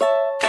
you